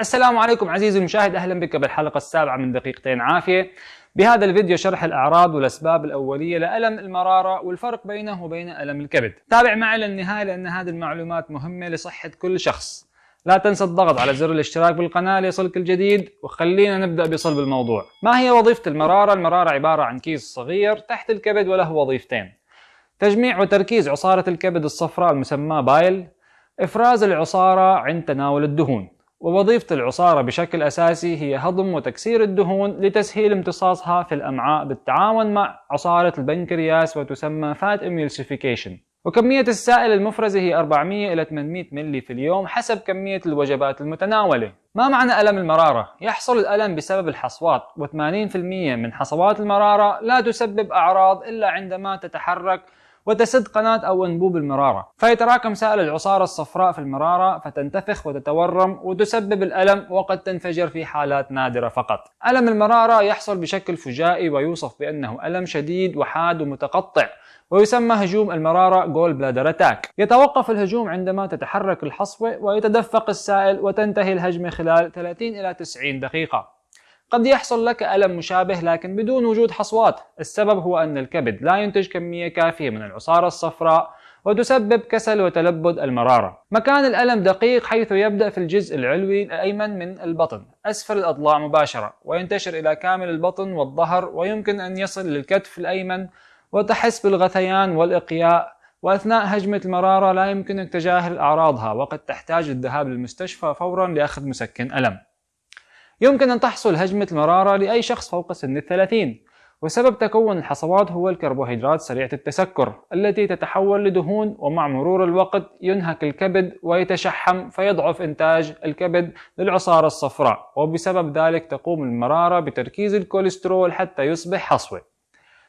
السلام عليكم عزيزي المشاهد. أهلا بك بالحلقة السابعة من دقيقتين عافية. بهذا الفيديو شرح الأعراض والأسباب الأولية لألم المرارة والفرق بينه وبين ألم الكبد. تابع معي للنهاية لأن هذه المعلومات مهمة لصحة كل شخص. لا تنسى الضغط على زر الاشتراك بالقناة ليصلك الجديد وخلينا نبدأ بصلب الموضوع. ما هي وظيفة المرارة؟ المرارة عبارة عن كيس صغير تحت الكبد وله وظيفتين. تجميع وتركيز عصارة الكبد الصفراء المسماة بايل إفراز العصارة عند تناول الدهون. ووظيفة العصارة بشكل أساسي هي هضم وتكسير الدهون لتسهيل امتصاصها في الأمعاء بالتعاون مع عصارة البنكرياس وتسمى fat emulsification وكمية السائل المفرزة هي 400 إلى 800 ملي في اليوم حسب كمية الوجبات المتناولة ما معنى ألم المرارة؟ يحصل الألم بسبب الحصوات و80% من حصوات المرارة لا تسبب أعراض إلا عندما تتحرك وتسد قناة أو أنبوب المرارة. فيتراكم سائل العصارة الصفراء في المرارة فتنتفخ وتتورم وتسبب الألم وقد تنفجر في حالات نادرة فقط. ألم المرارة يحصل بشكل فجائي ويوصف بأنه ألم شديد وحاد ومتقطع ويسمى هجوم المرارة gallbladder attack يتوقف الهجوم عندما تتحرك الحصوة ويتدفق السائل وتنتهي الهجمة خلال 30 إلى 90 دقيقة. قد يحصل لك ألم مشابه لكن بدون وجود حصوات. السبب هو أن الكبد لا ينتج كمية كافية من العصارة الصفراء وتسبب كسل وتلبد المرارة. مكان الألم دقيق حيث يبدأ في الجزء العلوي الأيمن من البطن. أسفل الأضلاع مباشرة وينتشر إلى كامل البطن والظهر ويمكن أن يصل للكتف الأيمن وتحس بالغثيان والإقياء. وأثناء هجمة المرارة لا يمكنك تجاهل أعراضها وقد تحتاج الذهاب للمستشفى فورا لأخذ مسكن ألم. يمكن أن تحصل هجمة المرارة لأي شخص فوق سن الثلاثين. وسبب تكون الحصوات هو الكربوهيدرات سريعة التسكر التي تتحول لدهون ومع مرور الوقت ينهك الكبد ويتشحم فيضعف إنتاج الكبد للعصارة الصفراء. وبسبب ذلك تقوم المرارة بتركيز الكوليسترول حتى يصبح حصوة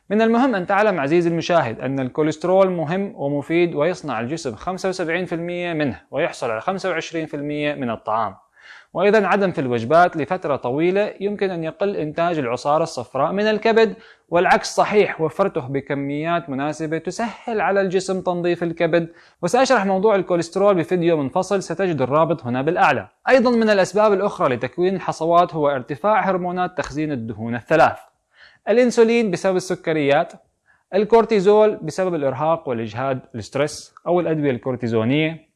من المهم أن تعلم عزيزي المشاهد أن الكوليسترول مهم ومفيد ويصنع الجسم 75% منه ويحصل على 25% من الطعام. وأيضا عدم في الوجبات لفترة طويلة يمكن أن يقل إنتاج العصارة الصفراء من الكبد والعكس صحيح وفرته بكميات مناسبة تسهل على الجسم تنظيف الكبد. وسأشرح موضوع الكوليسترول بفيديو منفصل ستجد الرابط هنا بالأعلى. أيضا من الأسباب الأخرى لتكوين الحصوات هو ارتفاع هرمونات تخزين الدهون الثلاث. الإنسولين بسبب السكريات الكورتيزول بسبب الإرهاق والإجهاد ال stress أو الأدوية الكورتيزونية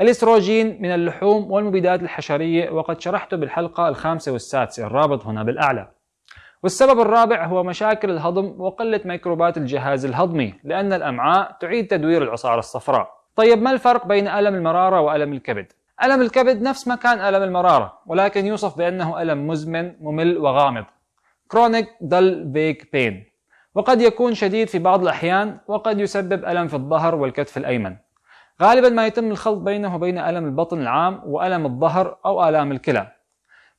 الإستروجين من اللحوم والمبيدات الحشرية وقد شرحته بالحلقة الخامسة والسادسة الرابط هنا بالأعلى. والسبب الرابع هو مشاكل الهضم وقلة ميكروبات الجهاز الهضمي لأن الأمعاء تعيد تدوير العصارة الصفراء. طيب ما الفرق بين ألم المرارة وألم الكبد؟ ألم الكبد نفس مكان ألم المرارة ولكن يوصف بأنه ألم مزمن ممل وغامض. Chronic dull vague pain. وقد يكون شديد في بعض الأحيان وقد يسبب ألم في الظهر والكتف الأيمن. غالبا ما يتم الخلط بينه وبين ألم البطن العام وألم الظهر أو آلام الكلى.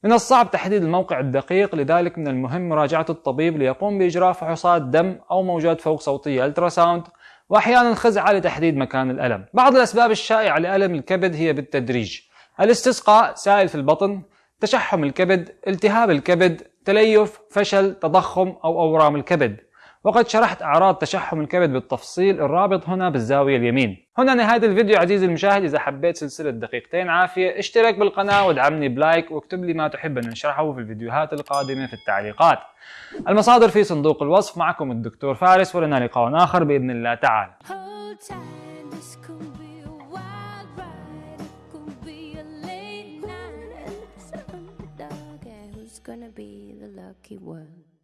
من الصعب تحديد الموقع الدقيق لذلك من المهم مراجعة الطبيب ليقوم بإجراء فحوصات دم أو موجات فوق صوتية ultrasound وأحيانا خزعة لتحديد مكان الألم. بعض الأسباب الشائعة لألم الكبد هي بالتدريج. الاستسقاء سائل في البطن تشحم الكبد التهاب الكبد تليف فشل تضخم أو أورام الكبد. وقد شرحت أعراض تشحم الكبد بالتفصيل الرابط هنا بالزاوية اليمين. هنا نهاية الفيديو عزيزي المشاهد إذا حبيت سلسلة دقيقتين عافية اشترك بالقناة وادعمني ب like واكتب لي ما تحب أن نشرحه في الفيديوهات القادمة في التعليقات. المصادر في صندوق الوصف معكم الدكتور فارس ولنا لقاء آخر بإذن الله تعالى. Gonna be the lucky one.